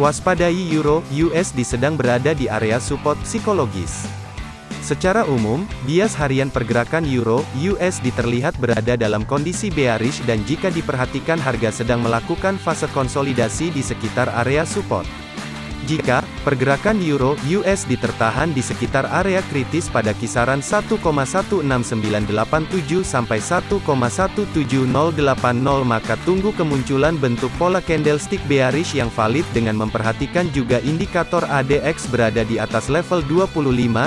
Waspadai Euro USD sedang berada di area support psikologis. Secara umum, bias harian pergerakan Euro USD terlihat berada dalam kondisi bearish dan jika diperhatikan harga sedang melakukan fase konsolidasi di sekitar area support. Jika pergerakan euro USD tertahan di sekitar area kritis pada kisaran 1,16987 sampai 1,17080 maka tunggu kemunculan bentuk pola candlestick bearish yang valid dengan memperhatikan juga indikator ADX berada di atas level 25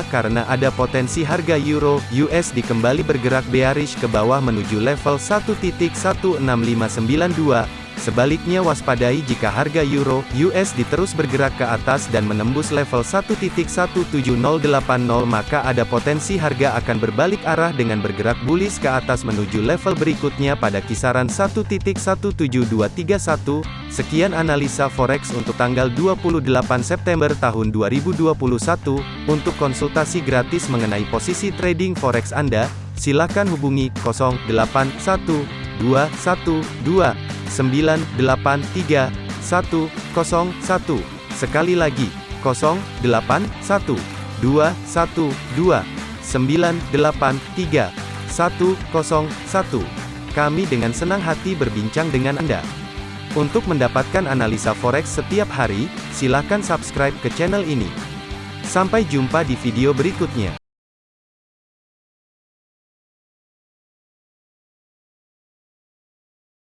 karena ada potensi harga euro USD kembali bergerak bearish ke bawah menuju level 1.16592 Sebaliknya waspadai jika harga euro USD terus bergerak ke atas dan menembus level 1.17080 maka ada potensi harga akan berbalik arah dengan bergerak bullish ke atas menuju level berikutnya pada kisaran 1.17231. Sekian analisa forex untuk tanggal 28 September tahun 2021. Untuk konsultasi gratis mengenai posisi trading forex Anda, silakan hubungi 081212 983 101. Sekali lagi, 081 212 983 101. Kami dengan senang hati berbincang dengan Anda. Untuk mendapatkan analisa forex setiap hari, silakan subscribe ke channel ini. Sampai jumpa di video berikutnya.